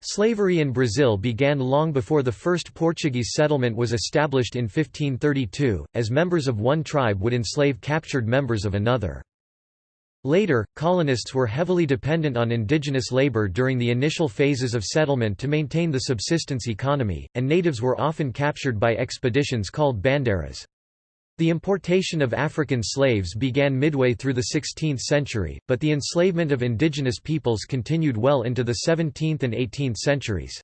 Slavery in Brazil began long before the first Portuguese settlement was established in 1532, as members of one tribe would enslave captured members of another. Later, colonists were heavily dependent on indigenous labor during the initial phases of settlement to maintain the subsistence economy, and natives were often captured by expeditions called bandeiras. The importation of African slaves began midway through the 16th century, but the enslavement of indigenous peoples continued well into the 17th and 18th centuries.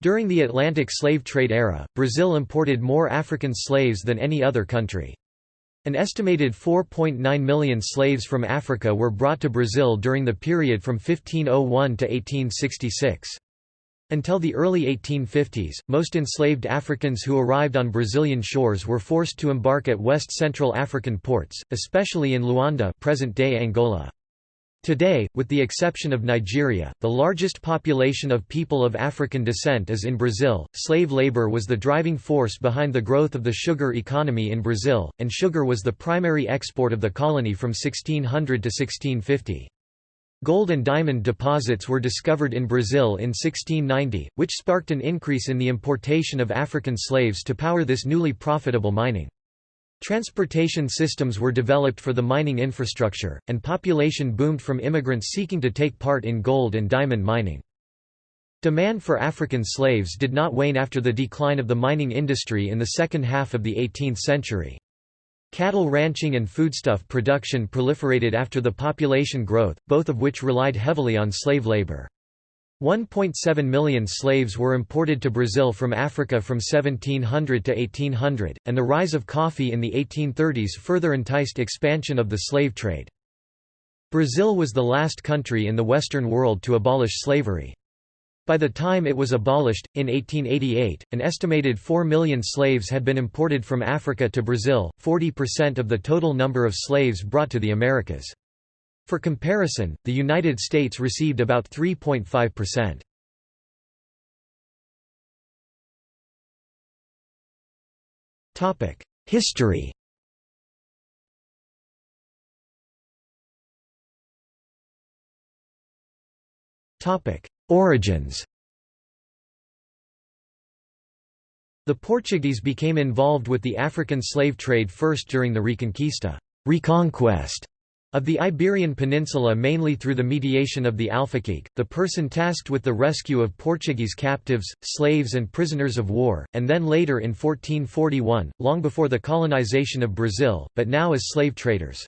During the Atlantic slave trade era, Brazil imported more African slaves than any other country. An estimated 4.9 million slaves from Africa were brought to Brazil during the period from 1501 to 1866. Until the early 1850s, most enslaved Africans who arrived on Brazilian shores were forced to embark at West Central African ports, especially in Luanda present-day Angola. Today, with the exception of Nigeria, the largest population of people of African descent is in Brazil. Slave labor was the driving force behind the growth of the sugar economy in Brazil, and sugar was the primary export of the colony from 1600 to 1650. Gold and diamond deposits were discovered in Brazil in 1690, which sparked an increase in the importation of African slaves to power this newly profitable mining. Transportation systems were developed for the mining infrastructure, and population boomed from immigrants seeking to take part in gold and diamond mining. Demand for African slaves did not wane after the decline of the mining industry in the second half of the 18th century. Cattle ranching and foodstuff production proliferated after the population growth, both of which relied heavily on slave labor. 1.7 million slaves were imported to Brazil from Africa from 1700 to 1800, and the rise of coffee in the 1830s further enticed expansion of the slave trade. Brazil was the last country in the Western world to abolish slavery. By the time it was abolished, in 1888, an estimated 4 million slaves had been imported from Africa to Brazil, 40% of the total number of slaves brought to the Americas. For comparison, the United States received about 3.5%. History Topic: Origins The Portuguese became involved with the African slave trade first during the Reconquista reconquest of the Iberian Peninsula mainly through the mediation of the Alfaquique, the person tasked with the rescue of Portuguese captives, slaves and prisoners of war, and then later in 1441, long before the colonization of Brazil, but now as slave traders.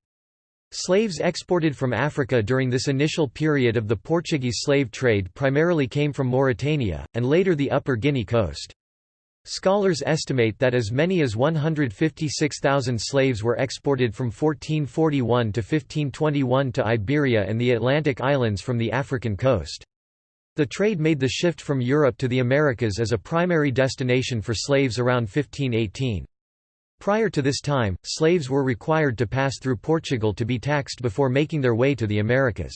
Slaves exported from Africa during this initial period of the Portuguese slave trade primarily came from Mauritania, and later the Upper Guinea coast. Scholars estimate that as many as 156,000 slaves were exported from 1441 to 1521 to Iberia and the Atlantic islands from the African coast. The trade made the shift from Europe to the Americas as a primary destination for slaves around 1518. Prior to this time, slaves were required to pass through Portugal to be taxed before making their way to the Americas.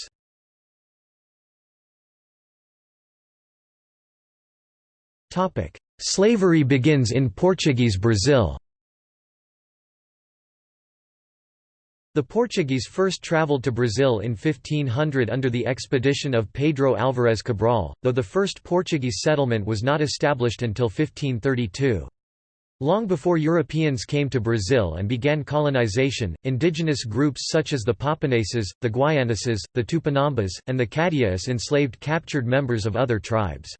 Slavery begins in Portuguese Brazil The Portuguese first travelled to Brazil in 1500 under the expedition of Pedro Álvares Cabral, though the first Portuguese settlement was not established until 1532. Long before Europeans came to Brazil and began colonization, indigenous groups such as the Paponeses, the Guaianases, the Tupinambas, and the Cadias enslaved captured members of other tribes.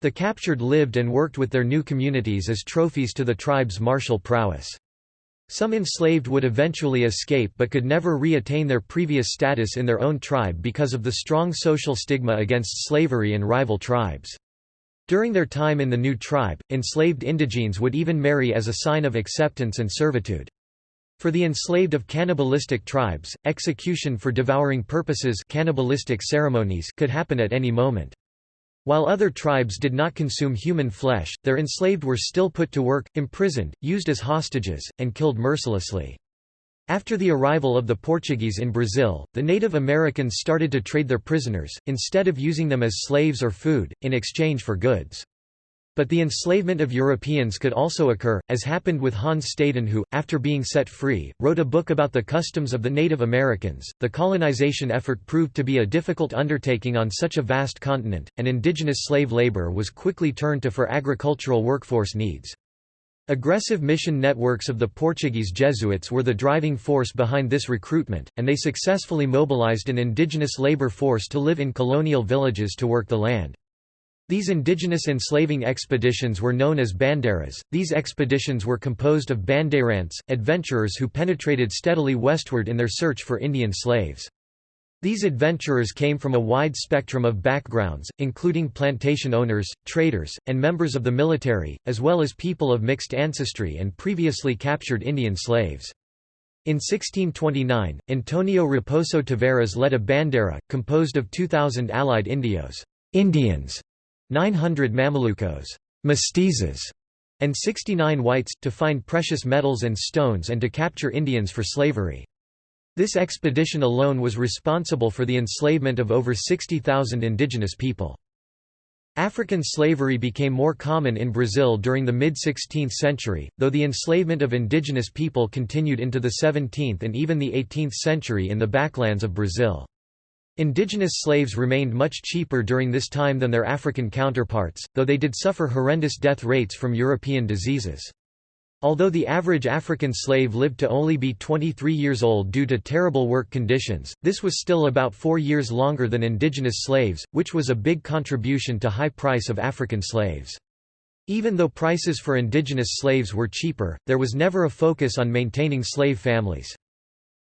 The captured lived and worked with their new communities as trophies to the tribe's martial prowess. Some enslaved would eventually escape but could never re-attain their previous status in their own tribe because of the strong social stigma against slavery and rival tribes. During their time in the new tribe, enslaved indigenes would even marry as a sign of acceptance and servitude. For the enslaved of cannibalistic tribes, execution for devouring purposes cannibalistic ceremonies could happen at any moment. While other tribes did not consume human flesh, their enslaved were still put to work, imprisoned, used as hostages, and killed mercilessly. After the arrival of the Portuguese in Brazil, the Native Americans started to trade their prisoners, instead of using them as slaves or food, in exchange for goods. But the enslavement of Europeans could also occur, as happened with Hans Staden who, after being set free, wrote a book about the customs of the Native Americans. The colonization effort proved to be a difficult undertaking on such a vast continent, and indigenous slave labor was quickly turned to for agricultural workforce needs. Aggressive mission networks of the Portuguese Jesuits were the driving force behind this recruitment, and they successfully mobilized an indigenous labor force to live in colonial villages to work the land. These indigenous enslaving expeditions were known as bandeiras. These expeditions were composed of bandeirantes, adventurers who penetrated steadily westward in their search for Indian slaves. These adventurers came from a wide spectrum of backgrounds, including plantation owners, traders, and members of the military, as well as people of mixed ancestry and previously captured Indian slaves. In 1629, Antonio Raposo Tavares led a bandeira, composed of 2,000 allied indios Indians", 900 Mamelucos mestizos, and 69 whites, to find precious metals and stones and to capture Indians for slavery. This expedition alone was responsible for the enslavement of over 60,000 indigenous people. African slavery became more common in Brazil during the mid-16th century, though the enslavement of indigenous people continued into the 17th and even the 18th century in the backlands of Brazil. Indigenous slaves remained much cheaper during this time than their African counterparts, though they did suffer horrendous death rates from European diseases. Although the average African slave lived to only be 23 years old due to terrible work conditions, this was still about four years longer than indigenous slaves, which was a big contribution to high price of African slaves. Even though prices for indigenous slaves were cheaper, there was never a focus on maintaining slave families.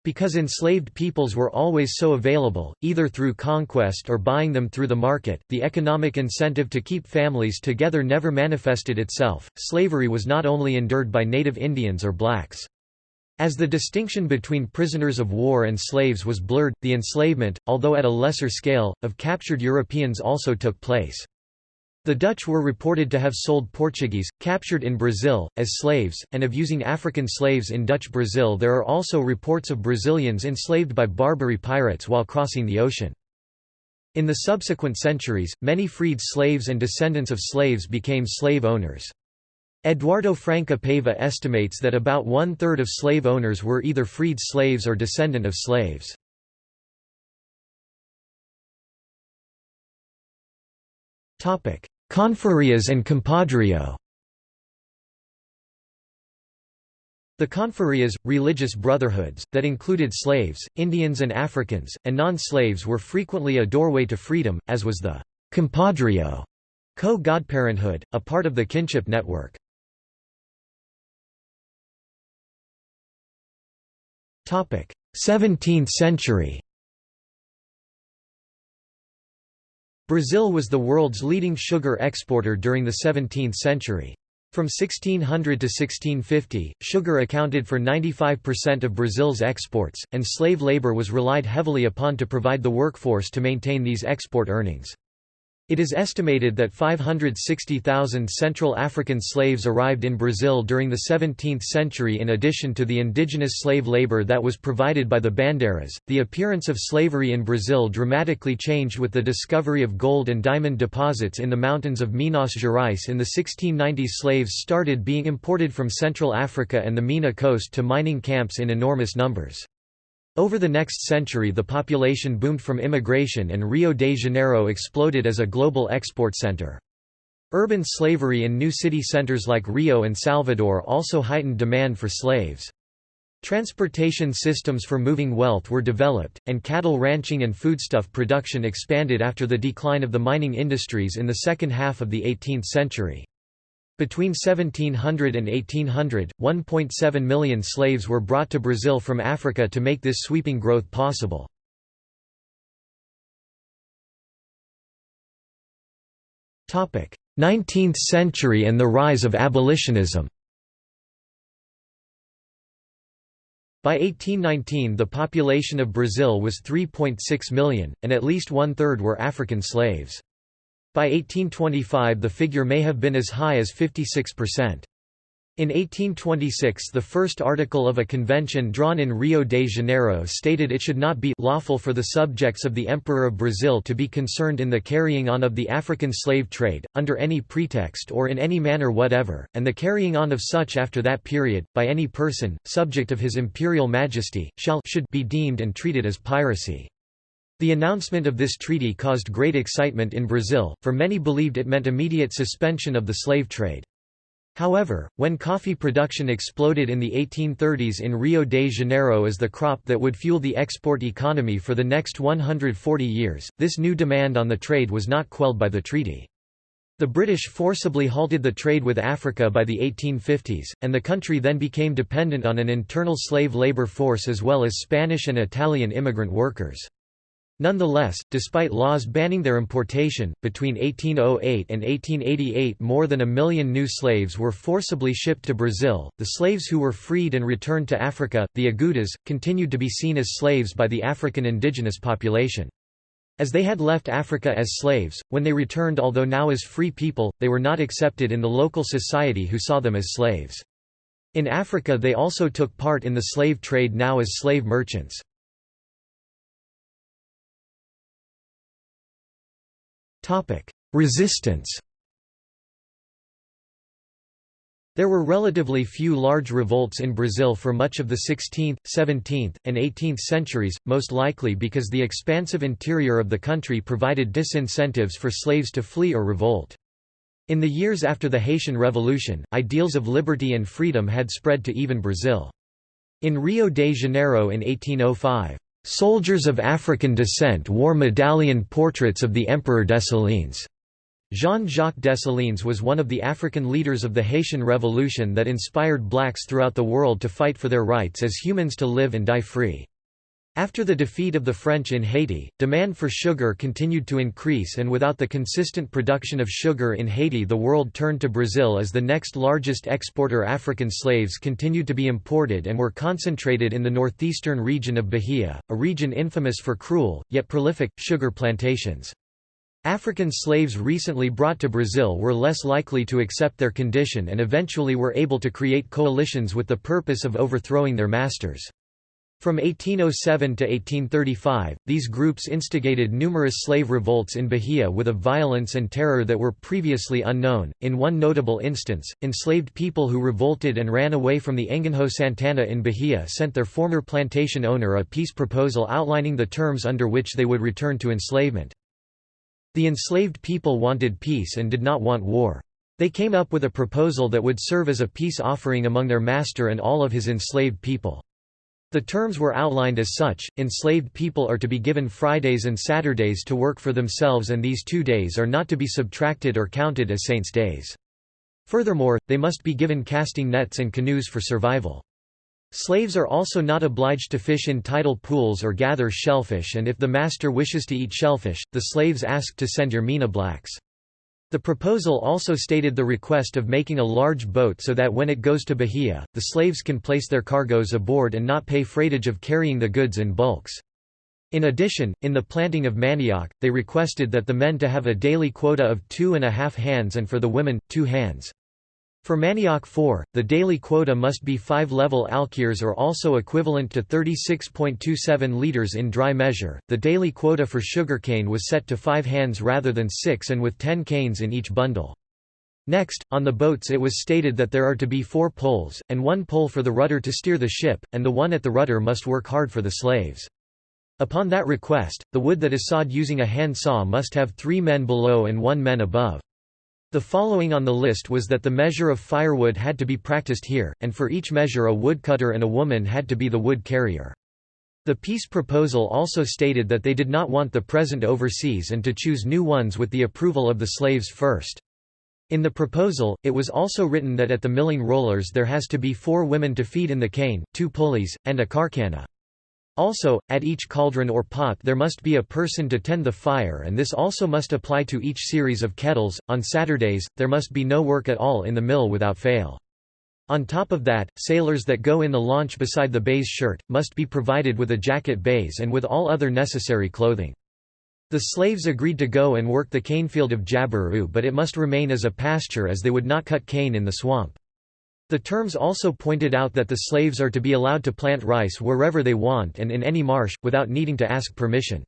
Because enslaved peoples were always so available, either through conquest or buying them through the market, the economic incentive to keep families together never manifested itself. Slavery was not only endured by native Indians or blacks. As the distinction between prisoners of war and slaves was blurred, the enslavement, although at a lesser scale, of captured Europeans also took place. The Dutch were reported to have sold Portuguese, captured in Brazil, as slaves, and of using African slaves in Dutch Brazil there are also reports of Brazilians enslaved by Barbary pirates while crossing the ocean. In the subsequent centuries, many freed slaves and descendants of slaves became slave owners. Eduardo Franca Paiva estimates that about one-third of slave owners were either freed slaves or descendant of slaves. Confrarias and compadrio. The confrarias, religious brotherhoods, that included slaves, Indians and Africans, and non-slaves were frequently a doorway to freedom, as was the compadrio co-godparenthood, a part of the kinship network. 17th century Brazil was the world's leading sugar exporter during the 17th century. From 1600 to 1650, sugar accounted for 95% of Brazil's exports, and slave labor was relied heavily upon to provide the workforce to maintain these export earnings. It is estimated that 560,000 Central African slaves arrived in Brazil during the 17th century in addition to the indigenous slave labor that was provided by the bandeiras. The appearance of slavery in Brazil dramatically changed with the discovery of gold and diamond deposits in the mountains of Minas Gerais in the 1690s. Slaves started being imported from Central Africa and the Minas coast to mining camps in enormous numbers. Over the next century the population boomed from immigration and Rio de Janeiro exploded as a global export center. Urban slavery in new city centers like Rio and Salvador also heightened demand for slaves. Transportation systems for moving wealth were developed, and cattle ranching and foodstuff production expanded after the decline of the mining industries in the second half of the 18th century. Between 1700 and 1800, 1.7 million slaves were brought to Brazil from Africa to make this sweeping growth possible. Topic: 19th century and the rise of abolitionism. By 1819 the population of Brazil was 3.6 million, and at least one-third were African slaves. By 1825 the figure may have been as high as 56%. In 1826 the first article of a convention drawn in Rio de Janeiro stated it should not be lawful for the subjects of the Emperor of Brazil to be concerned in the carrying on of the African slave trade, under any pretext or in any manner whatever, and the carrying on of such after that period, by any person, subject of his imperial majesty, shall should be deemed and treated as piracy. The announcement of this treaty caused great excitement in Brazil, for many believed it meant immediate suspension of the slave trade. However, when coffee production exploded in the 1830s in Rio de Janeiro as the crop that would fuel the export economy for the next 140 years, this new demand on the trade was not quelled by the treaty. The British forcibly halted the trade with Africa by the 1850s, and the country then became dependent on an internal slave labor force as well as Spanish and Italian immigrant workers. Nonetheless, despite laws banning their importation, between 1808 and 1888 more than a million new slaves were forcibly shipped to Brazil. The slaves who were freed and returned to Africa, the Agudas, continued to be seen as slaves by the African indigenous population. As they had left Africa as slaves, when they returned although now as free people, they were not accepted in the local society who saw them as slaves. In Africa they also took part in the slave trade now as slave merchants. Resistance There were relatively few large revolts in Brazil for much of the 16th, 17th, and 18th centuries, most likely because the expansive interior of the country provided disincentives for slaves to flee or revolt. In the years after the Haitian Revolution, ideals of liberty and freedom had spread to even Brazil. In Rio de Janeiro in 1805, Soldiers of African descent wore medallion portraits of the Emperor Dessalines. Jean-Jacques Dessalines was one of the African leaders of the Haitian Revolution that inspired blacks throughout the world to fight for their rights as humans to live and die free. After the defeat of the French in Haiti, demand for sugar continued to increase and without the consistent production of sugar in Haiti the world turned to Brazil as the next largest exporter African slaves continued to be imported and were concentrated in the northeastern region of Bahia, a region infamous for cruel, yet prolific, sugar plantations. African slaves recently brought to Brazil were less likely to accept their condition and eventually were able to create coalitions with the purpose of overthrowing their masters. From 1807 to 1835, these groups instigated numerous slave revolts in Bahia with a violence and terror that were previously unknown. In one notable instance, enslaved people who revolted and ran away from the Engenho Santana in Bahia sent their former plantation owner a peace proposal outlining the terms under which they would return to enslavement. The enslaved people wanted peace and did not want war. They came up with a proposal that would serve as a peace offering among their master and all of his enslaved people. The terms were outlined as such, enslaved people are to be given Fridays and Saturdays to work for themselves and these two days are not to be subtracted or counted as saints' days. Furthermore, they must be given casting nets and canoes for survival. Slaves are also not obliged to fish in tidal pools or gather shellfish and if the master wishes to eat shellfish, the slaves ask to send Yermina blacks. The proposal also stated the request of making a large boat so that when it goes to Bahia, the slaves can place their cargoes aboard and not pay freightage of carrying the goods in bulks. In addition, in the planting of manioc, they requested that the men to have a daily quota of two and a half hands and for the women, two hands. For manioc 4, the daily quota must be 5 level alqueires or also equivalent to 36.27 liters in dry measure. The daily quota for sugarcane was set to 5 hands rather than 6 and with 10 canes in each bundle. Next, on the boats it was stated that there are to be four poles, and one pole for the rudder to steer the ship, and the one at the rudder must work hard for the slaves. Upon that request, the wood that is sawed using a hand saw must have three men below and one man above. The following on the list was that the measure of firewood had to be practiced here, and for each measure a woodcutter and a woman had to be the wood carrier. The peace proposal also stated that they did not want the present overseas and to choose new ones with the approval of the slaves first. In the proposal, it was also written that at the milling rollers there has to be four women to feed in the cane, two pulleys, and a carcana. Also, at each cauldron or pot there must be a person to tend the fire and this also must apply to each series of kettles. On Saturdays, there must be no work at all in the mill without fail. On top of that, sailors that go in the launch beside the baize shirt, must be provided with a jacket baize and with all other necessary clothing. The slaves agreed to go and work the cane field of Jabiru but it must remain as a pasture as they would not cut cane in the swamp. The terms also pointed out that the slaves are to be allowed to plant rice wherever they want and in any marsh, without needing to ask permission.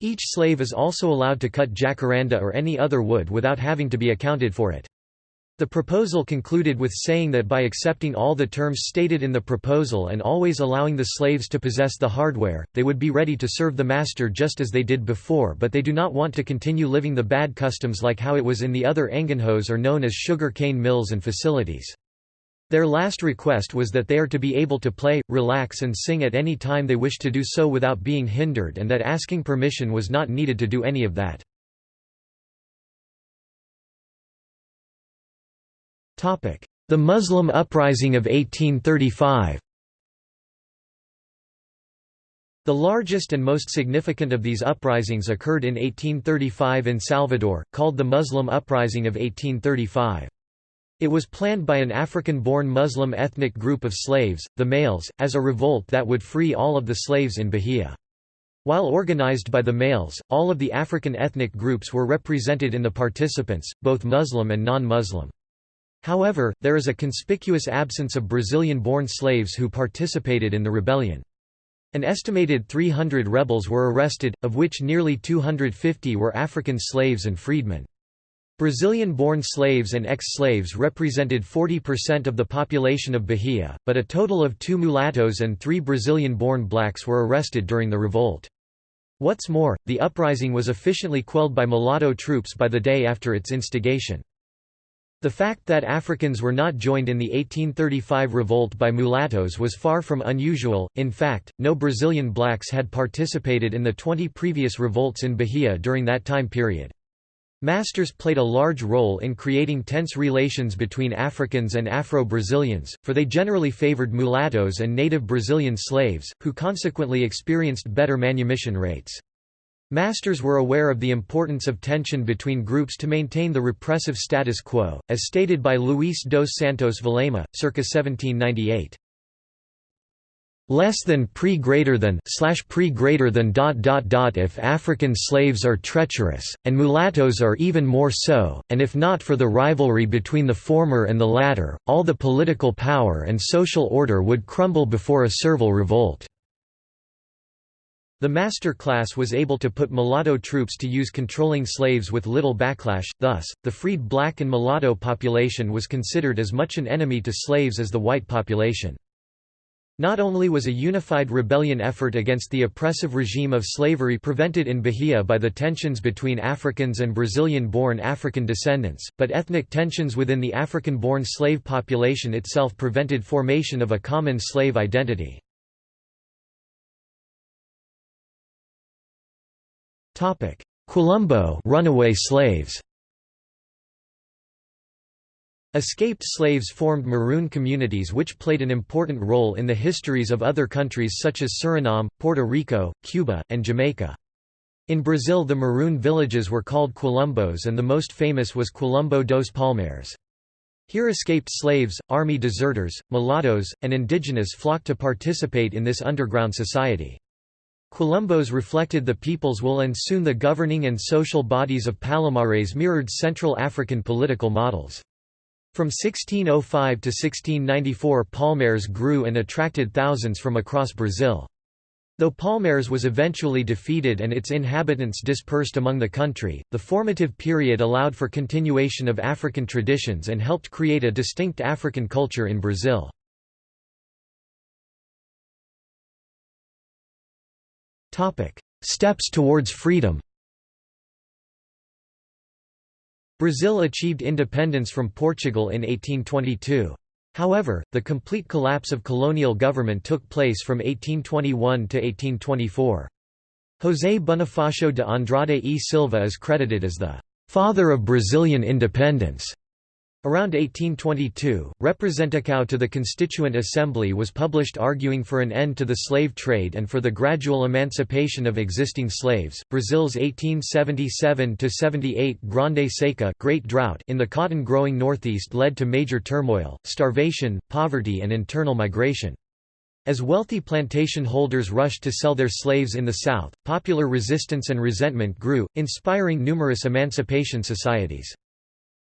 Each slave is also allowed to cut jacaranda or any other wood without having to be accounted for it. The proposal concluded with saying that by accepting all the terms stated in the proposal and always allowing the slaves to possess the hardware, they would be ready to serve the master just as they did before but they do not want to continue living the bad customs like how it was in the other engenhos or known as sugar cane mills and facilities. Their last request was that they are to be able to play, relax and sing at any time they wish to do so without being hindered and that asking permission was not needed to do any of that. The Muslim uprising of 1835 The largest and most significant of these uprisings occurred in 1835 in Salvador, called the Muslim Uprising of 1835. It was planned by an African-born Muslim ethnic group of slaves, the Malês, as a revolt that would free all of the slaves in Bahia. While organized by the Malês, all of the African ethnic groups were represented in the participants, both Muslim and non-Muslim. However, there is a conspicuous absence of Brazilian-born slaves who participated in the rebellion. An estimated 300 rebels were arrested, of which nearly 250 were African slaves and freedmen. Brazilian-born slaves and ex-slaves represented 40% of the population of Bahia, but a total of two mulattoes and three Brazilian-born blacks were arrested during the revolt. What's more, the uprising was efficiently quelled by mulatto troops by the day after its instigation. The fact that Africans were not joined in the 1835 revolt by mulattoes was far from unusual, in fact, no Brazilian blacks had participated in the 20 previous revolts in Bahia during that time period. Masters played a large role in creating tense relations between Africans and Afro-Brazilians, for they generally favored mulattoes and native Brazilian slaves, who consequently experienced better manumission rates. Masters were aware of the importance of tension between groups to maintain the repressive status quo, as stated by Luís dos Santos Vilhena, circa 1798. Less than pre greater than slash pre greater than dot dot dot if African slaves are treacherous, and mulattoes are even more so, and if not for the rivalry between the former and the latter, all the political power and social order would crumble before a servile revolt. The master class was able to put mulatto troops to use controlling slaves with little backlash, thus, the freed black and mulatto population was considered as much an enemy to slaves as the white population. Not only was a unified rebellion effort against the oppressive regime of slavery prevented in Bahia by the tensions between Africans and Brazilian-born African descendants, but ethnic tensions within the African-born slave population itself prevented formation of a common slave identity. Quilombo runaway slaves Escaped slaves formed maroon communities which played an important role in the histories of other countries such as Suriname, Puerto Rico, Cuba, and Jamaica. In Brazil the maroon villages were called quilombos and the most famous was Quilombo dos Palmares. Here escaped slaves, army deserters, mulattoes, and indigenous flocked to participate in this underground society. Quilombos reflected the people's will and soon the governing and social bodies of Palmares mirrored Central African political models. From 1605 to 1694 Palmares grew and attracted thousands from across Brazil. Though Palmares was eventually defeated and its inhabitants dispersed among the country, the formative period allowed for continuation of African traditions and helped create a distinct African culture in Brazil. Steps towards freedom Brazil achieved independence from Portugal in 1822. However, the complete collapse of colonial government took place from 1821 to 1824. José Bonifácio de Andrada e Silva is credited as the «father of Brazilian independence» Around 1822, Representação to the Constituent Assembly was published arguing for an end to the slave trade and for the gradual emancipation of existing slaves. Brazil's 1877 to 78 Grande Seca Great Drought in the cotton-growing northeast led to major turmoil, starvation, poverty and internal migration. As wealthy plantation holders rushed to sell their slaves in the South, popular resistance and resentment grew, inspiring numerous emancipation societies.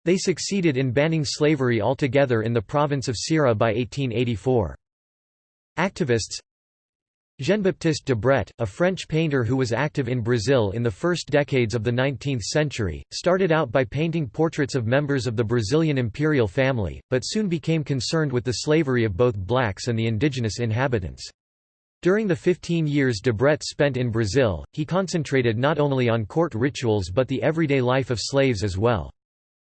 They succeeded in banning slavery altogether in the province of Ceará by 1884. Activists Jean-Baptiste Debret, a French painter who was active in Brazil in the first decades of the 19th century, started out by painting portraits of members of the Brazilian imperial family, but soon became concerned with the slavery of both blacks and the indigenous inhabitants. During the 15 years Debret spent in Brazil, he concentrated not only on court rituals but the everyday life of slaves as well.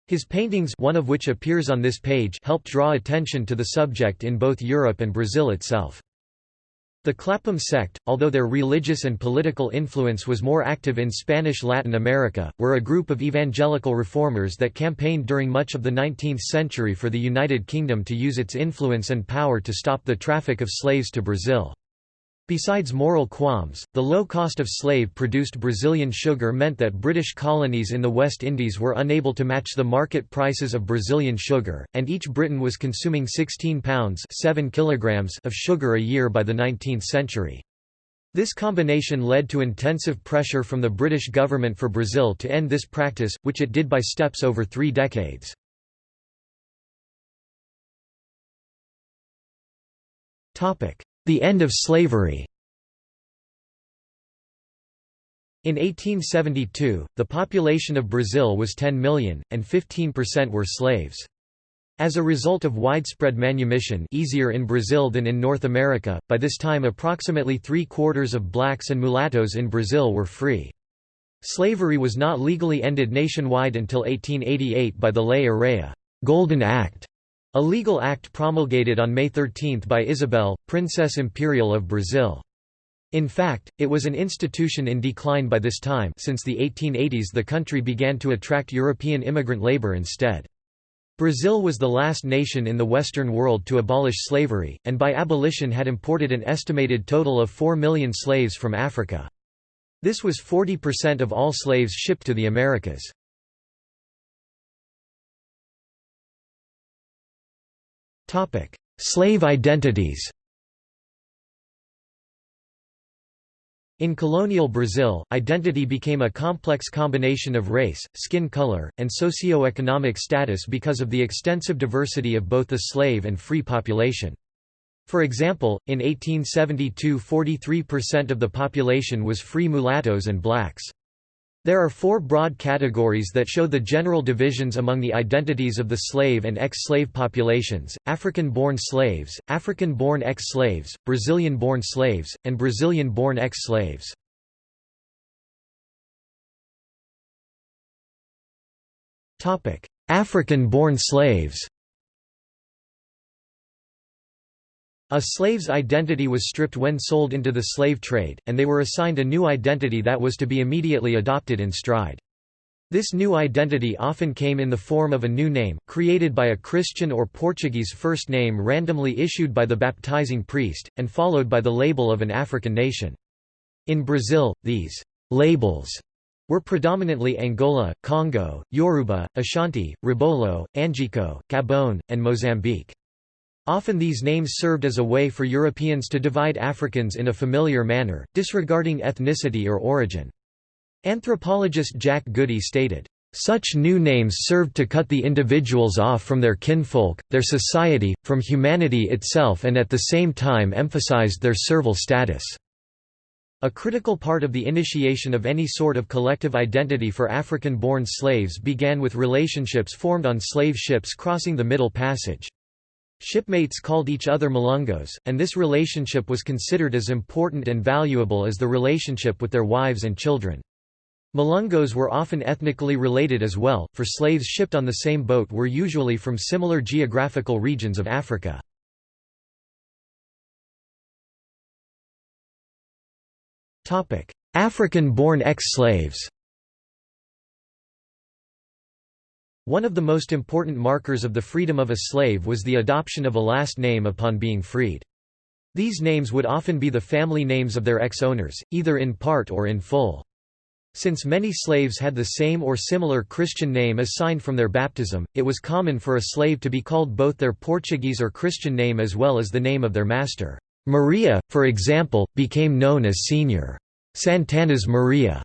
His paintings one of which appears on this page helped draw attention to the subject in both Europe and Brazil itself. The Clapham sect, although their religious and political influence was more active in Spanish Latin America, were a group of evangelical reformers that campaigned during much of the 19th century for the United Kingdom to use its influence and power to stop the traffic of slaves to Brazil. Besides moral qualms, the low cost of slave-produced Brazilian sugar meant that British colonies in the West Indies were unable to match the market prices of Brazilian sugar, and each Briton was consuming 16 pounds 7 kilograms of sugar a year by the 19th century. This combination led to intensive pressure from the British government for Brazil to end this practice, which it did by steps over three decades. The end of slavery In 1872, the population of Brazil was 10 million, and 15% were slaves. As a result of widespread manumission easier in Brazil than in North America, by this time approximately three-quarters of blacks and mulattoes in Brazil were free. Slavery was not legally ended nationwide until 1888 by the Lei Áurea Golden Act", a legal act promulgated on May 13 by Isabel, Princess Imperial of Brazil. In fact, it was an institution in decline by this time since the 1880s the country began to attract European immigrant labor instead. Brazil was the last nation in the Western world to abolish slavery, and by abolition had imported an estimated total of 4 million slaves from Africa. This was 40% of all slaves shipped to the Americas. Slave identities In colonial Brazil, identity became a complex combination of race, skin color, and socio-economic status because of the extensive diversity of both the slave and free population. For example, in 1872 43% of the population was free mulattoes and blacks. There are four broad categories that show the general divisions among the identities of the slave and ex-slave populations, African-born slaves, African-born ex-slaves, Brazilian-born slaves, and Brazilian-born ex-slaves. African-born slaves A slave's identity was stripped when sold into the slave trade, and they were assigned a new identity that was to be immediately adopted in stride. This new identity often came in the form of a new name, created by a Christian or Portuguese first name randomly issued by the baptizing priest, and followed by the label of an African nation. In Brazil, these labels were predominantly Angola, Congo, Yoruba, Ashanti, Ribolo, Angico, Gabon, and Mozambique. Often these names served as a way for Europeans to divide Africans in a familiar manner, disregarding ethnicity or origin. Anthropologist Jack Goody stated, "...such new names served to cut the individuals off from their kinfolk, their society, from humanity itself and at the same time emphasized their servile status." A critical part of the initiation of any sort of collective identity for African-born slaves began with relationships formed on slave ships crossing the Middle Passage. Shipmates called each other Malungos, and this relationship was considered as important and valuable as the relationship with their wives and children. Malungos were often ethnically related as well, for slaves shipped on the same boat were usually from similar geographical regions of Africa. African-born ex-slaves One of the most important markers of the freedom of a slave was the adoption of a last name upon being freed. These names would often be the family names of their ex-owners, either in part or in full. Since many slaves had the same or similar Christian name assigned from their baptism, it was common for a slave to be called both their Portuguese or Christian name as well as the name of their master. Maria, for example, became known as Senior Santana's Maria.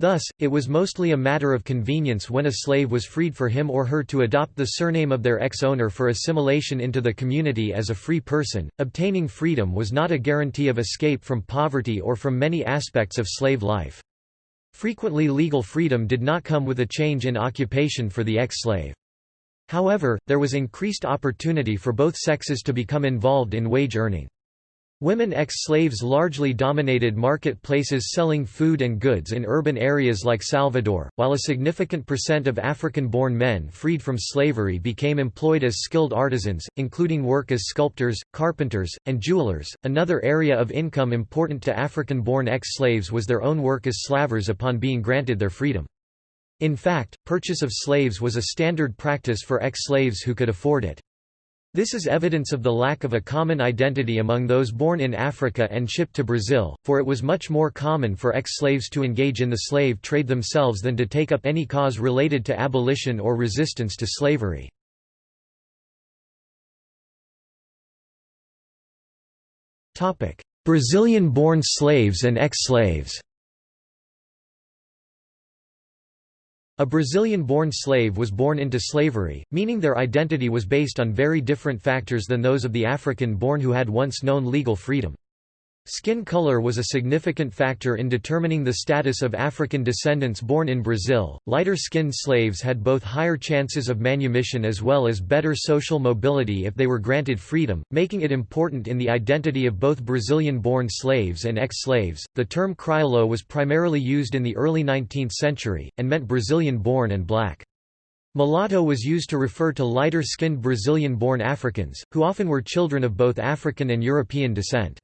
Thus, it was mostly a matter of convenience when a slave was freed for him or her to adopt the surname of their ex-owner for assimilation into the community as a free person. Obtaining freedom was not a guarantee of escape from poverty or from many aspects of slave life. Frequently legal freedom did not come with a change in occupation for the ex-slave. However, there was increased opportunity for both sexes to become involved in wage earning. Women ex-slaves largely dominated marketplaces selling food and goods in urban areas like Salvador, while a significant percent of African-born men freed from slavery became employed as skilled artisans, including work as sculptors, carpenters, and jewelers. Another area of income important to African-born ex-slaves was their own work as slavers upon being granted their freedom. In fact, purchase of slaves was a standard practice for ex-slaves who could afford it. This is evidence of the lack of a common identity among those born in Africa and shipped to Brazil, for it was much more common for ex-slaves to engage in the slave trade themselves than to take up any cause related to abolition or resistance to slavery. Brazilian-born slaves and ex-slaves A Brazilian-born slave was born into slavery, meaning their identity was based on very different factors than those of the African-born who had once known legal freedom. Skin color was a significant factor in determining the status of African descendants born in Brazil. Lighter skinned slaves had both higher chances of manumission as well as better social mobility if they were granted freedom, making it important in the identity of both Brazilian born slaves and ex slaves. The term crioulo was primarily used in the early 19th century, and meant Brazilian born and black. Mulatto was used to refer to lighter skinned Brazilian born Africans, who often were children of both African and European descent.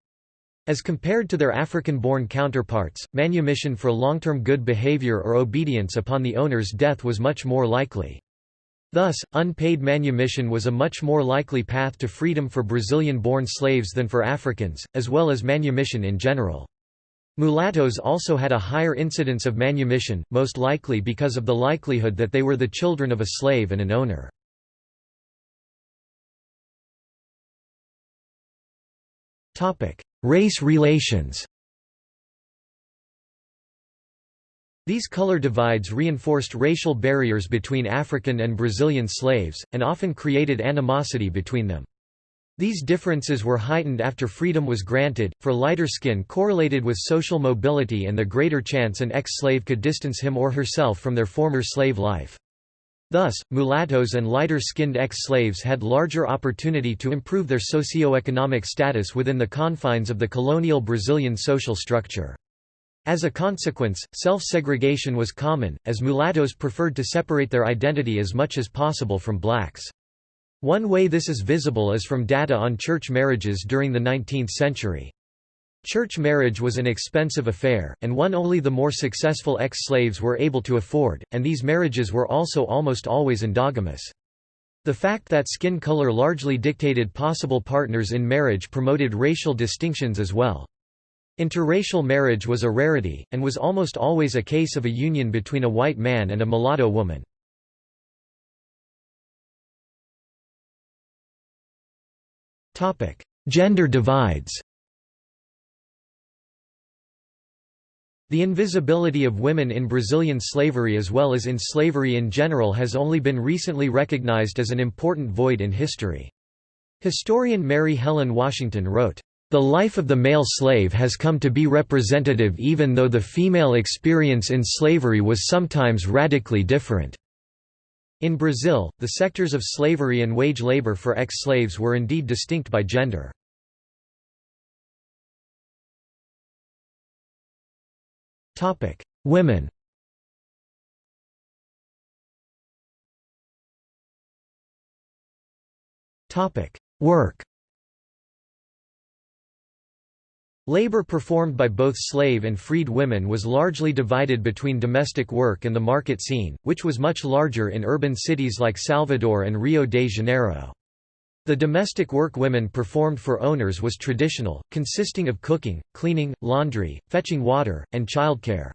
As compared to their African-born counterparts, manumission for long-term good behavior or obedience upon the owner's death was much more likely. Thus, unpaid manumission was a much more likely path to freedom for Brazilian-born slaves than for Africans, as well as manumission in general. Mulattoes also had a higher incidence of manumission, most likely because of the likelihood that they were the children of a slave and an owner. Race relations These color divides reinforced racial barriers between African and Brazilian slaves, and often created animosity between them. These differences were heightened after freedom was granted, for lighter skin correlated with social mobility and the greater chance an ex-slave could distance him or herself from their former slave life. Thus, mulattoes and lighter-skinned ex-slaves had larger opportunity to improve their socio-economic status within the confines of the colonial Brazilian social structure. As a consequence, self-segregation was common, as mulattoes preferred to separate their identity as much as possible from blacks. One way this is visible is from data on church marriages during the 19th century. Church marriage was an expensive affair, and one only the more successful ex-slaves were able to afford, and these marriages were also almost always endogamous. The fact that skin color largely dictated possible partners in marriage promoted racial distinctions as well. Interracial marriage was a rarity, and was almost always a case of a union between a white man and a mulatto woman. Gender divides The invisibility of women in Brazilian slavery as well as in slavery in general has only been recently recognized as an important void in history. Historian Mary Helen Washington wrote, "...the life of the male slave has come to be representative even though the female experience in slavery was sometimes radically different." In Brazil, the sectors of slavery and wage labor for ex-slaves were indeed distinct by gender. Women. Topic: Work. Labor performed by both slave and freed women was largely divided between domestic work and the market scene, which was much larger in urban cities like Salvador and Rio de Janeiro. The domestic work women performed for owners was traditional, consisting of cooking, cleaning, laundry, fetching water, and childcare.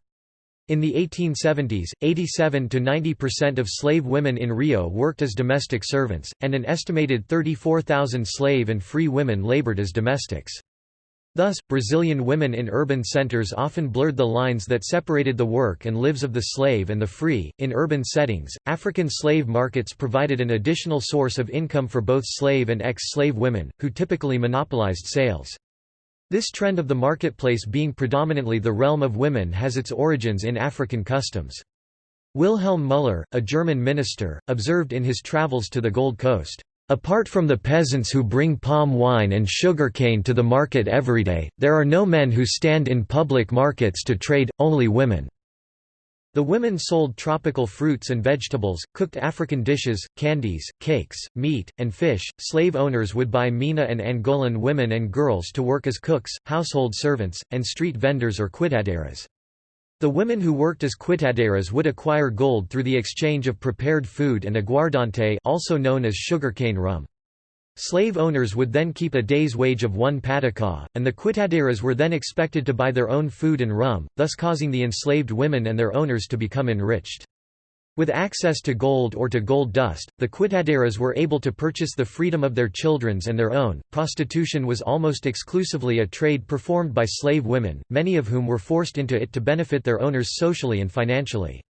In the 1870s, 87 to 90% of slave women in Rio worked as domestic servants, and an estimated 34,000 slave and free women labored as domestics. Thus, Brazilian women in urban centers often blurred the lines that separated the work and lives of the slave and the free. In urban settings, African slave markets provided an additional source of income for both slave and ex slave women, who typically monopolized sales. This trend of the marketplace being predominantly the realm of women has its origins in African customs. Wilhelm Müller, a German minister, observed in his travels to the Gold Coast, Apart from the peasants who bring palm wine and sugarcane to the market every day, there are no men who stand in public markets to trade, only women. The women sold tropical fruits and vegetables, cooked African dishes, candies, cakes, meat, and fish. Slave owners would buy Mina and Angolan women and girls to work as cooks, household servants, and street vendors or quitandeiras. The women who worked as quitandeiras would acquire gold through the exchange of prepared food and aguardente also known as sugarcane rum. Slave owners would then keep a day's wage of one pataca, and the quitandeiras were then expected to buy their own food and rum, thus causing the enslaved women and their owners to become enriched. With access to gold or to gold dust, the quitandeiras were able to purchase the freedom of their children's and their own. Prostitution was almost exclusively a trade performed by slave women, many of whom were forced into it to benefit their owners socially and financially.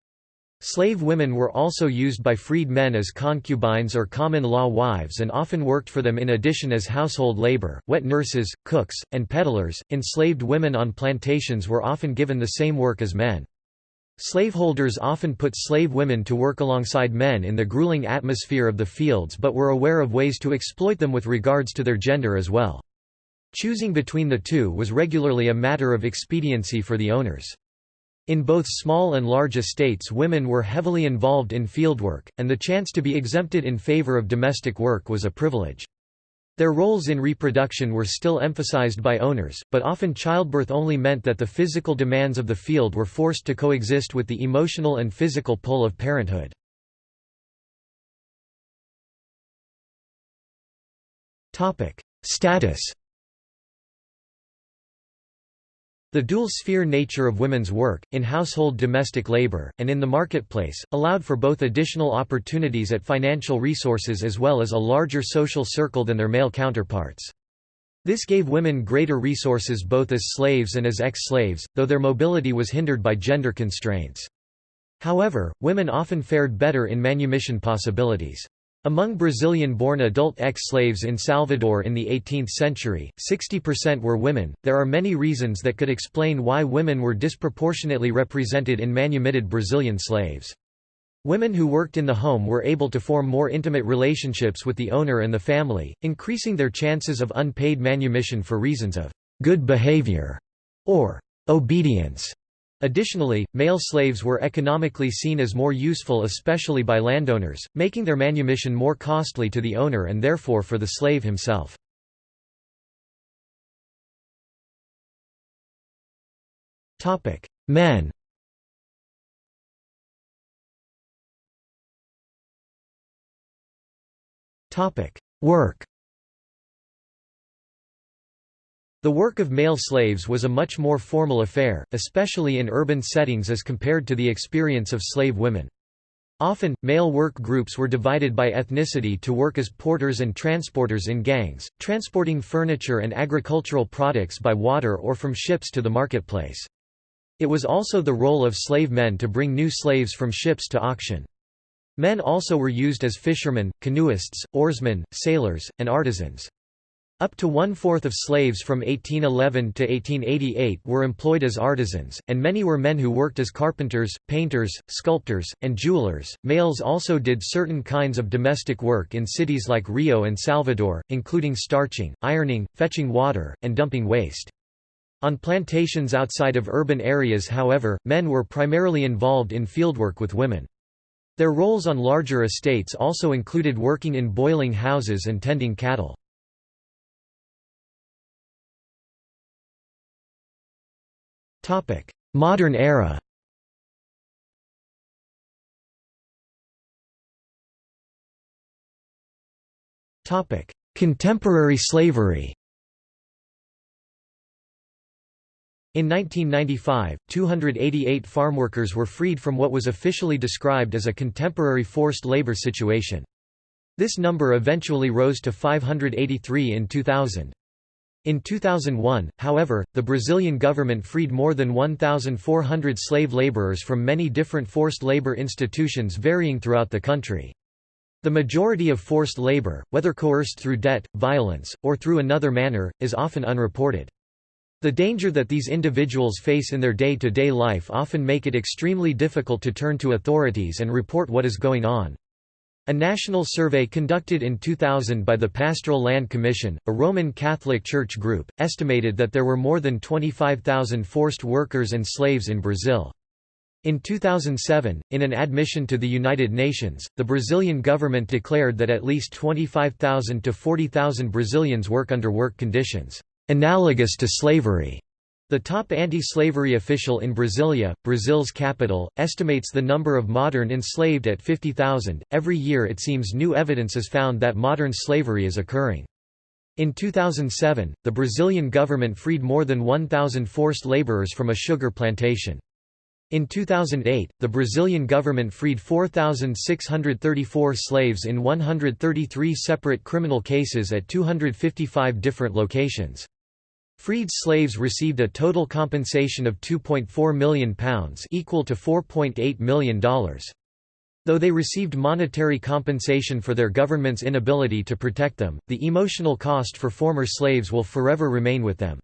Slave women were also used by freed men as concubines or common-law wives and often worked for them in addition as household labor, wet nurses, cooks, and peddlers. Enslaved women on plantations were often given the same work as men. Slaveholders often put slave women to work alongside men in the grueling atmosphere of the fields but were aware of ways to exploit them with regards to their gender as well. Choosing between the two was regularly a matter of expediency for the owners. In both small and large estates women were heavily involved in fieldwork, and the chance to be exempted in favor of domestic work was a privilege. Their roles in reproduction were still emphasized by owners, but often childbirth only meant that the physical demands of the field were forced to coexist with the emotional and physical pull of parenthood. Status The dual-sphere nature of women's work, in household domestic labor, and in the marketplace, allowed for both additional opportunities at financial resources as well as a larger social circle than their male counterparts. This gave women greater resources both as slaves and as ex-slaves, though their mobility was hindered by gender constraints. However, women often fared better in manumission possibilities. Among Brazilian-born adult ex-slaves in Salvador in the 18th century, 60% were women. There are many reasons that could explain why women were disproportionately represented in manumitted Brazilian slaves. Women who worked in the home were able to form more intimate relationships with the owner and the family, increasing their chances of unpaid manumission for reasons of good behavior or obedience. Additionally, male slaves were economically seen as more useful especially by landowners, making their manumission more costly to the owner and therefore for the slave himself. Men Work The work of male slaves was a much more formal affair, especially in urban settings as compared to the experience of slave women. Often, male work groups were divided by ethnicity to work as porters and transporters in gangs, transporting furniture and agricultural products by water or from ships to the marketplace. It was also the role of slave men to bring new slaves from ships to auction. Men also were used as fishermen, canoeists, oarsmen, sailors, and artisans. Up to one-fourth of slaves from 1811 to 1888 were employed as artisans, and many were men who worked as carpenters, painters, sculptors, and jewelers. Males also did certain kinds of domestic work in cities like Rio and Salvador, including starching, ironing, fetching water, and dumping waste. On plantations outside of urban areas however, men were primarily involved in fieldwork with women. Their roles on larger estates also included working in boiling houses and tending cattle. Topic: Modern era. Topic: Contemporary slavery. In 1995, 288 farmworkers were freed from what was officially described as a contemporary forced labor situation. This number eventually rose to 583 in 2000. In 2001, however, the Brazilian government freed more than 1,400 slave laborers from many different forced labor institutions varying throughout the country. The majority of forced labor, whether coerced through debt, violence, or through another manner, is often unreported. The danger that these individuals face in their day-to-day -day life often make it extremely difficult to turn to authorities and report what is going on. A national survey conducted in 2000 by the Pastoral Land Commission, a Roman Catholic Church group, estimated that there were more than 25,000 forced workers and slaves in Brazil. In 2007, in an admission to the United Nations, the Brazilian government declared that at least 25,000 to 40,000 Brazilians work under work conditions analogous to slavery. The top anti-slavery official in Brasilia, Brazil's capital, estimates the number of modern enslaved at 50,000. Every year it seems new evidence is found that modern slavery is occurring. In 2007, the Brazilian government freed more than 1,000 forced laborers from a sugar plantation. In 2008, the Brazilian government freed 4,634 slaves in 133 separate criminal cases at 255 different locations. Freed slaves received a total compensation of £2.4 million equal to $4.8 million. Though they received monetary compensation for their government's inability to protect them, the emotional cost for former slaves will forever remain with them.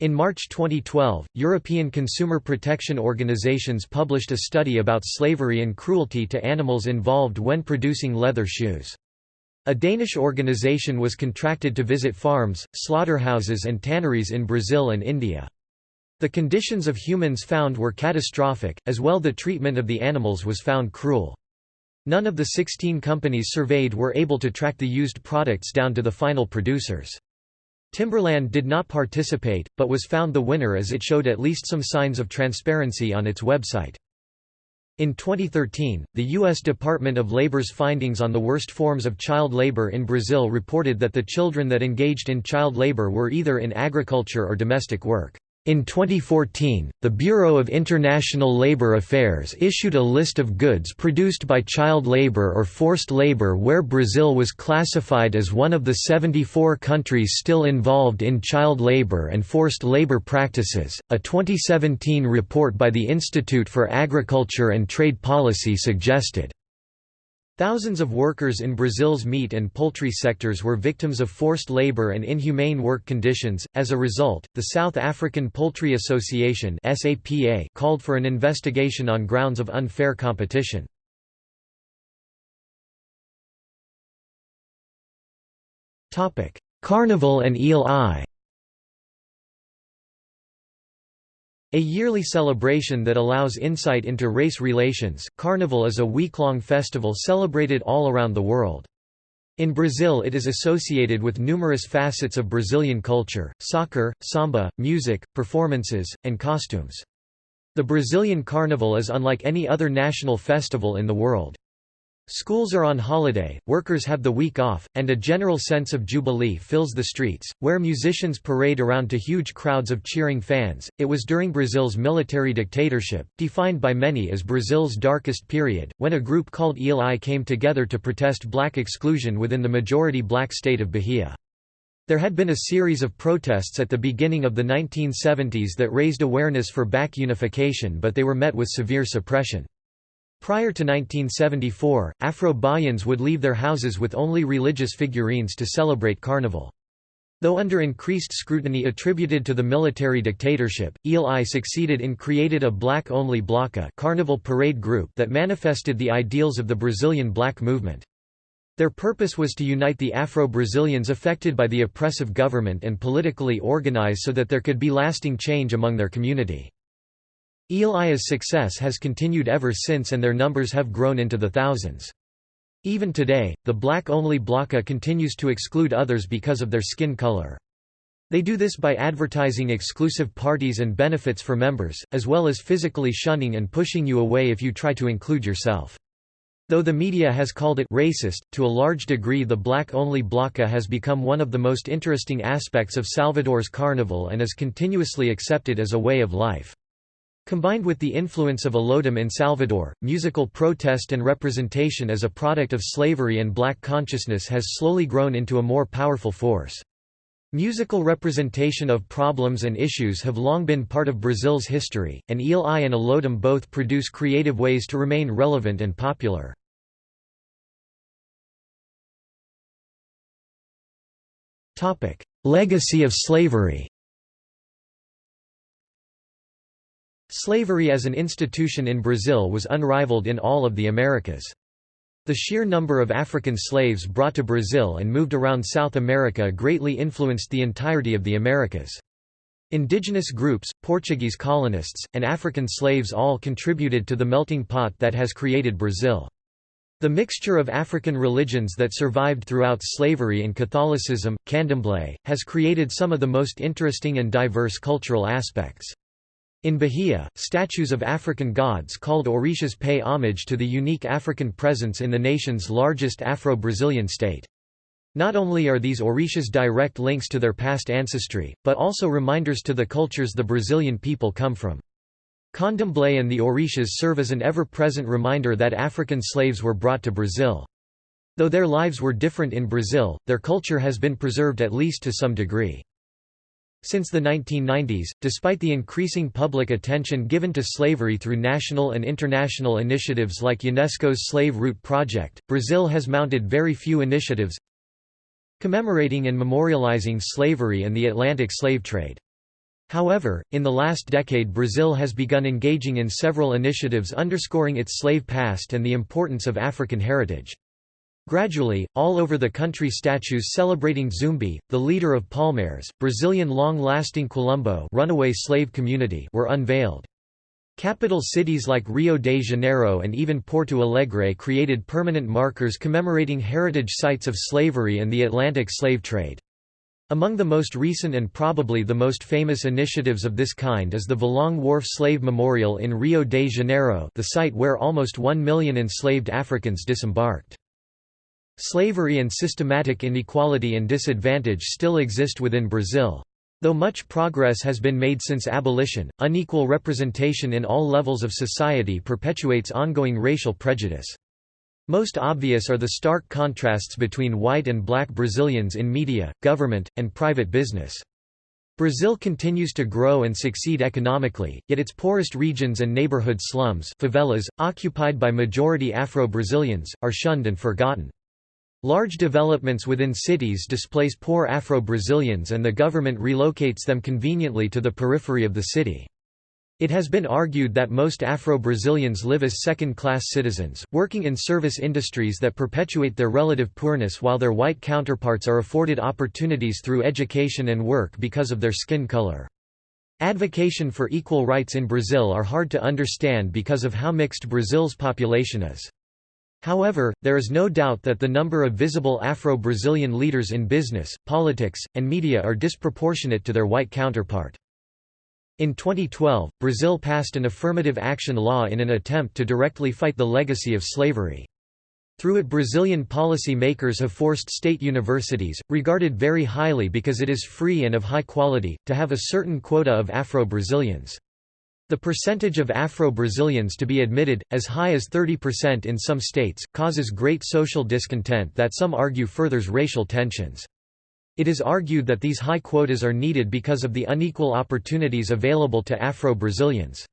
In March 2012, European consumer protection organizations published a study about slavery and cruelty to animals involved when producing leather shoes. A Danish organization was contracted to visit farms, slaughterhouses and tanneries in Brazil and India. The conditions of humans found were catastrophic, as well the treatment of the animals was found cruel. None of the 16 companies surveyed were able to track the used products down to the final producers. Timberland did not participate, but was found the winner as it showed at least some signs of transparency on its website. In 2013, the U.S. Department of Labor's findings on the worst forms of child labor in Brazil reported that the children that engaged in child labor were either in agriculture or domestic work. In 2014, the Bureau of International Labour Affairs issued a list of goods produced by child labour or forced labour where Brazil was classified as one of the 74 countries still involved in child labour and forced labour practices. A 2017 report by the Institute for Agriculture and Trade Policy suggested Thousands of workers in Brazil's meat and poultry sectors were victims of forced labor and inhumane work conditions. As a result, the South African Poultry Association (SAPA) called for an investigation on grounds of unfair competition. Topic: Carnival and Ilê Aiyê. A yearly celebration that allows insight into race relations, Carnival is a week-long festival celebrated all around the world. In Brazil it is associated with numerous facets of Brazilian culture, soccer, samba, music, performances, and costumes. The Brazilian Carnival is unlike any other national festival in the world. Schools are on holiday, workers have the week off, and a general sense of jubilee fills the streets, where musicians parade around to huge crowds of cheering fans. It was during Brazil's military dictatorship, defined by many as Brazil's darkest period, when a group called Ilê Aiyê came together to protest black exclusion within the majority black state of Bahia. There had been a series of protests at the beginning of the 1970s that raised awareness for back unification but they were met with severe suppression. Prior to 1974, Afro-Bahians would leave their houses with only religious figurines to celebrate Carnival. Though under increased scrutiny attributed to the military dictatorship, Ilê Aiyê succeeded in created a black-only bloco carnival parade group that manifested the ideals of the Brazilian black movement. Their purpose was to unite the Afro-Brazilians affected by the oppressive government and politically organize so that there could be lasting change among their community. Eye's success has continued ever since and their numbers have grown into the thousands. Even today, the black-only bloco continues to exclude others because of their skin color. They do this by advertising exclusive parties and benefits for members, as well as physically shunning and pushing you away if you try to include yourself. Though the media has called it racist, to a large degree the black-only bloco has become one of the most interesting aspects of Salvador's carnival and is continuously accepted as a way of life. Combined with the influence of Olodum in Salvador, musical protest and representation as a product of slavery and black consciousness has slowly grown into a more powerful force. Musical representation of problems and issues have long been part of Brazil's history, and Ilê Aiyê and Olodum both produce creative ways to remain relevant and popular. Legacy of slavery Slavery as an institution in Brazil was unrivaled in all of the Americas. The sheer number of African slaves brought to Brazil and moved around South America greatly influenced the entirety of the Americas. Indigenous groups, Portuguese colonists, and African slaves all contributed to the melting pot that has created Brazil. The mixture of African religions that survived throughout slavery and Catholicism, candomblé, has created some of the most interesting and diverse cultural aspects. In Bahia, statues of African gods called orishas pay homage to the unique African presence in the nation's largest Afro-Brazilian state. Not only are these orishas direct links to their past ancestry, but also reminders to the cultures the Brazilian people come from. Candomblé and the orishas serve as an ever-present reminder that African slaves were brought to Brazil. Though their lives were different in Brazil, their culture has been preserved at least to some degree. Since the 1990s, despite the increasing public attention given to slavery through national and international initiatives like UNESCO's Slave Route Project, Brazil has mounted very few initiatives commemorating and memorializing slavery and the Atlantic slave trade. However, in the last decade Brazil has begun engaging in several initiatives underscoring its slave past and the importance of African heritage. Gradually, all over the country statues celebrating Zumbi, the leader of Palmares, Brazilian long-lasting Quilombo runaway slave community were unveiled. Capital cities like Rio de Janeiro and even Porto Alegre created permanent markers commemorating heritage sites of slavery and the Atlantic slave trade. Among the most recent and probably the most famous initiatives of this kind is the Valongo Wharf Slave Memorial in Rio de Janeiro the site where almost one million enslaved Africans disembarked. Slavery and systematic inequality and disadvantage still exist within Brazil. Though much progress has been made since abolition, unequal representation in all levels of society perpetuates ongoing racial prejudice. Most obvious are the stark contrasts between white and black Brazilians in media, government, and private business. Brazil continues to grow and succeed economically, yet its poorest regions and neighborhood slums favelas, occupied by majority Afro-Brazilians, are shunned and forgotten. Large developments within cities displace poor Afro-Brazilians and the government relocates them conveniently to the periphery of the city. It has been argued that most Afro-Brazilians live as second-class citizens, working in service industries that perpetuate their relative poorness while their white counterparts are afforded opportunities through education and work because of their skin color. Advocation for equal rights in Brazil are hard to understand because of how mixed Brazil's population is. However, there is no doubt that the number of visible Afro-Brazilian leaders in business, politics, and media are disproportionate to their white counterpart. In 2012, Brazil passed an affirmative action law in an attempt to directly fight the legacy of slavery. Through it Brazilian policy makers have forced state universities, regarded very highly because it is free and of high quality, to have a certain quota of Afro-Brazilians. The percentage of Afro-Brazilians to be admitted, as high as 30% in some states, causes great social discontent that some argue furthers racial tensions. It is argued that these high quotas are needed because of the unequal opportunities available to Afro-Brazilians.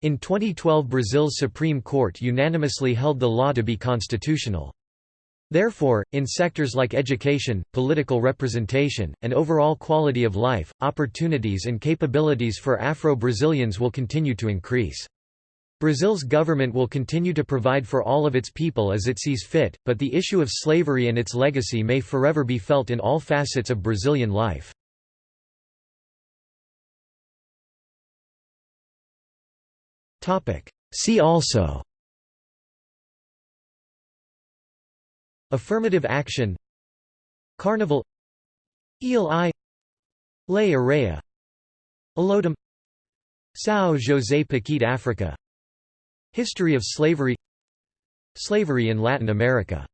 In 2012 Brazil's Supreme Court unanimously held the law to be constitutional. Therefore, in sectors like education, political representation, and overall quality of life, opportunities and capabilities for Afro-Brazilians will continue to increase. Brazil's government will continue to provide for all of its people as it sees fit, but the issue of slavery and its legacy may forever be felt in all facets of Brazilian life. See also Affirmative action. Carnival. Eel Lei Áurea Olodum São José Paquete Africa. History of slavery. Slavery in Latin America